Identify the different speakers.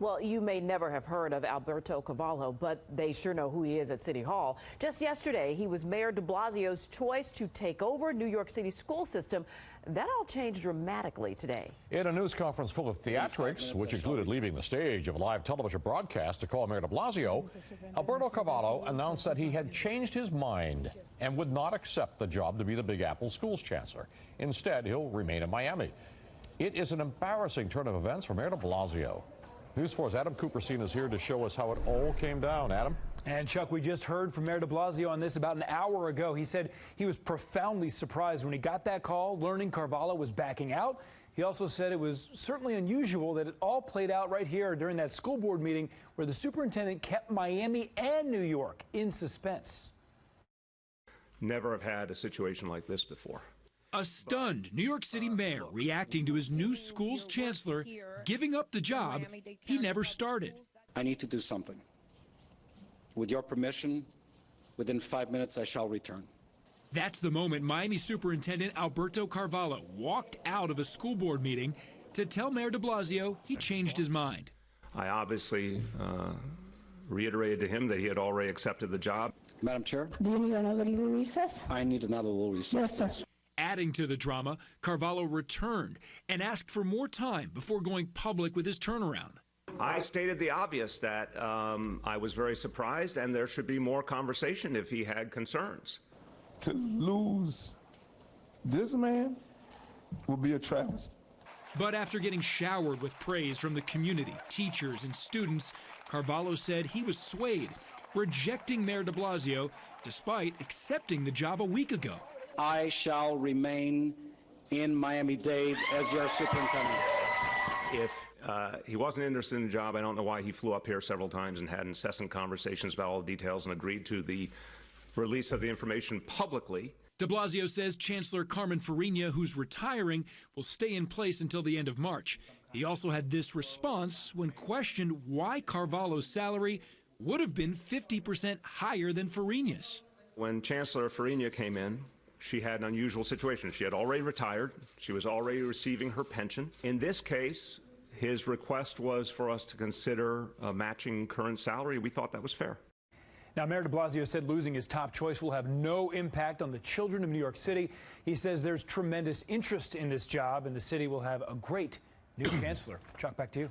Speaker 1: Well, you may never have heard of Alberto Carvalho, but they sure know who he is at City Hall. Just yesterday, he was Mayor de Blasio's choice to take over New York City school system. That all changed dramatically today.
Speaker 2: In a news conference full of theatrics, which included leaving the stage of a live television broadcast to call Mayor de Blasio, Alberto Carvalho announced that he had changed his mind and would not accept the job to be the Big Apple schools chancellor. Instead, he'll remain in Miami. It is an embarrassing turn of events for Mayor de Blasio. News 4's Adam Kuperstein is here to show us how it all came down. Adam?
Speaker 3: And Chuck, we just heard from Mayor de Blasio on this about an hour ago. He said he was profoundly surprised when he got that call, learning Carvalho was backing out. He also said it was certainly unusual that it all played out right here during that school board meeting where the superintendent kept Miami and New York in suspense.
Speaker 4: Never have had a situation like this before.
Speaker 5: A stunned New York City mayor reacting to his new school's chancellor giving up the job he never started.
Speaker 6: I need to do something. With your permission, within five minutes I shall return.
Speaker 5: That's the moment Miami Superintendent Alberto Carvalho walked out of a school board meeting to tell Mayor de Blasio he changed his mind.
Speaker 4: I obviously uh, reiterated to him that he had already accepted the job.
Speaker 6: Madam Chair,
Speaker 7: Do you need another little recess?
Speaker 6: I need another little recess.
Speaker 7: Yes, sir.
Speaker 5: Adding to the drama, Carvalho returned and asked for more time before going public with his turnaround.
Speaker 4: I stated the obvious that um, I was very surprised and there should be more conversation if he had concerns.
Speaker 8: to lose this man would be a travesty.
Speaker 5: But after getting showered with praise from the community, teachers, and students, Carvalho said he was swayed, rejecting Mayor de Blasio despite accepting the job a week ago.
Speaker 6: I shall remain in Miami-Dade as your superintendent.
Speaker 4: If uh, he wasn't interested in the job, I don't know why he flew up here several times and had incessant conversations about all the details and agreed to the release of the information publicly.
Speaker 5: De Blasio says Chancellor Carmen Farina, who's retiring, will stay in place until the end of March. He also had this response when questioned why Carvalho's salary would have been 50% higher than Farina's.
Speaker 4: When Chancellor Farina came in, she had an unusual situation. She had already retired. She was already receiving her pension. In this case, his request was for us to consider uh, matching current salary. We thought that was fair.
Speaker 3: Now, Mayor de Blasio said losing his top choice will have no impact on the children of New York City. He says there's tremendous interest in this job, and the city will have a great new chancellor. Chuck, back to you.